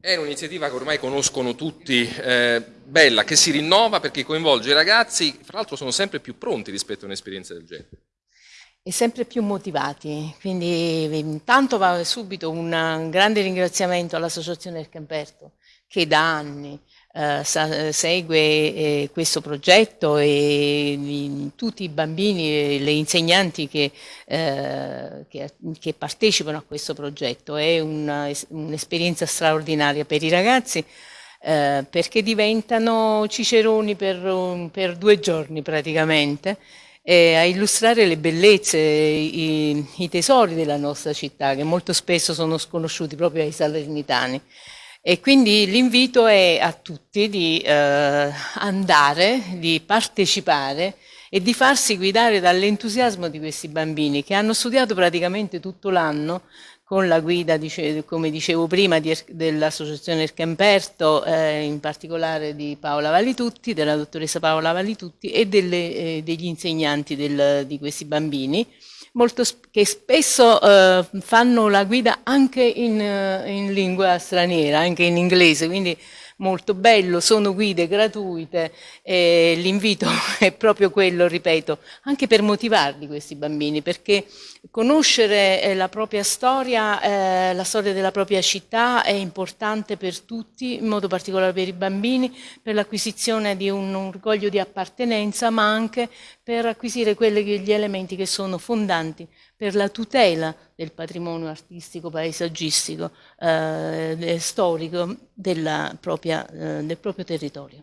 È un'iniziativa che ormai conoscono tutti, eh, bella, che si rinnova perché coinvolge i ragazzi, fra l'altro sono sempre più pronti rispetto a un'esperienza del genere. E sempre più motivati, quindi intanto va subito un grande ringraziamento all'Associazione del Camperto che da anni eh, segue eh, questo progetto e tutti i bambini e le insegnanti che, eh, che, che, partecipano a questo progetto. È un'esperienza un straordinaria per i ragazzi eh, perché diventano ciceroni per, per due giorni praticamente a illustrare le bellezze, i, i, tesori della nostra città che molto spesso sono sconosciuti proprio ai salernitani. E quindi l'invito è a tutti di eh, andare, di partecipare e di farsi guidare dall'entusiasmo di questi bambini che hanno studiato praticamente tutto l'anno con la guida, come dicevo prima, dell'Associazione Ercamperto, eh, in particolare di Paola Valitutti, della dottoressa Paola Valitutti e delle, eh, degli insegnanti del, di questi bambini molto, che spesso eh, fanno la guida anche in, eh, in, lingua straniera, anche in inglese, quindi molto bello, sono guide gratuite e l'invito è proprio quello, ripeto, anche per motivarli questi bambini, perché conoscere eh, la propria storia, eh, la storia della propria città è importante per tutti, in modo particolare per i bambini, per l'acquisizione di un orgoglio di appartenenza, ma anche per acquisire quelli gli elementi che sono fondanti per la tutela del patrimonio artistico, paesaggistico, eh, storico propria, eh, del proprio territorio.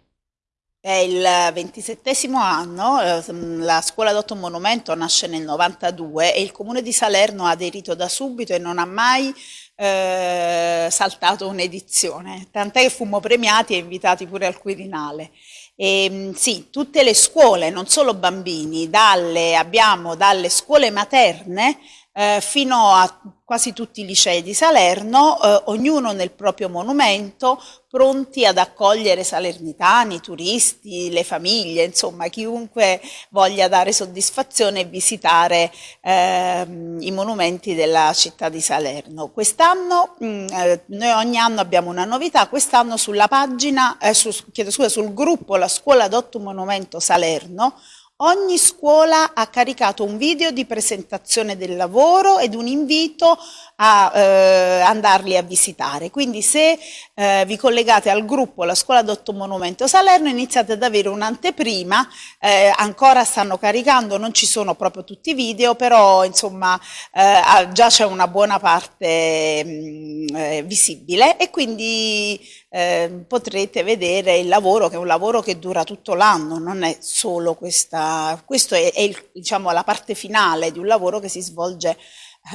È il ventisettesimo anno, eh, la scuola d'otto monumento nasce nel 92 e il comune di Salerno ha aderito da subito e non ha mai eh, saltato un'edizione, tant'è che fummo premiati e invitati pure al Quirinale. E, ehm, sì, tutte le scuole, non solo bambini, dalle, abbiamo dalle scuole materne eh, fino a quasi tutti i licei di Salerno, eh, ognuno nel proprio monumento, pronti ad accogliere salernitani, turisti, le famiglie, insomma chiunque voglia dare soddisfazione e visitare eh, i monumenti della città di Salerno. Quest'anno, mm, eh, noi ogni anno abbiamo una novità, quest'anno sulla pagina, eh, su, chiedo scusa, sul gruppo La Scuola d'Otto Monumento Salerno Ogni scuola ha caricato un video di presentazione del lavoro ed un invito a eh, andarli a visitare. Quindi se eh, vi collegate al gruppo La Scuola d'Otto Monumento Salerno iniziate ad avere un'anteprima, eh, ancora stanno caricando, non ci sono proprio tutti i video, però insomma eh, già c'è una buona parte mh, mm, eh, visibile e quindi eh, potrete vedere il lavoro che è un lavoro che dura tutto l'anno, non è solo questa, questo è, è il, diciamo, la parte finale di un lavoro che si svolge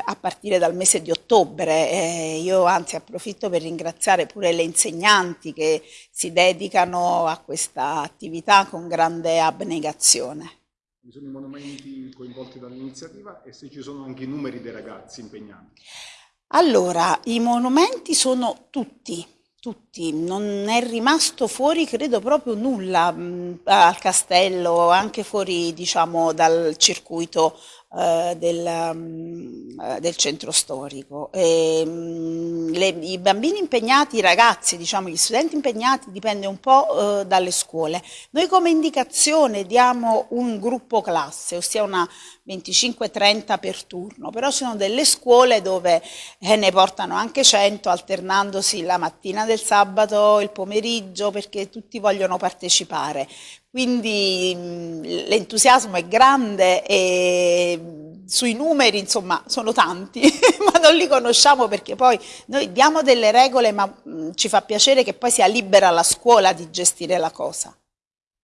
a partire dal mese di ottobre. Eh, io anzi approfitto per ringraziare pure le insegnanti che si dedicano a questa attività con grande abnegazione. Ci sono i monumenti coinvolti dall'iniziativa e se ci sono anche i numeri dei ragazzi impegnati? Allora, i monumenti sono tutti, tutti, non è rimasto fuori credo proprio nulla mh, al castello, anche fuori diciamo dal circuito eh, del, um, del, centro storico. E, um, le, I bambini impegnati, i ragazzi, diciamo gli studenti impegnati dipende un po' eh, dalle scuole. Noi come indicazione diamo un gruppo classe, ossia una 25-30 per turno, però ci sono delle scuole dove eh, ne portano anche 100 alternandosi la mattina del sabato, il pomeriggio, perché tutti vogliono partecipare. Quindi l'entusiasmo è grande e sui numeri insomma sono tanti, ma non li conosciamo perché poi noi diamo delle regole ma ci fa piacere che poi sia libera la scuola di gestire la cosa.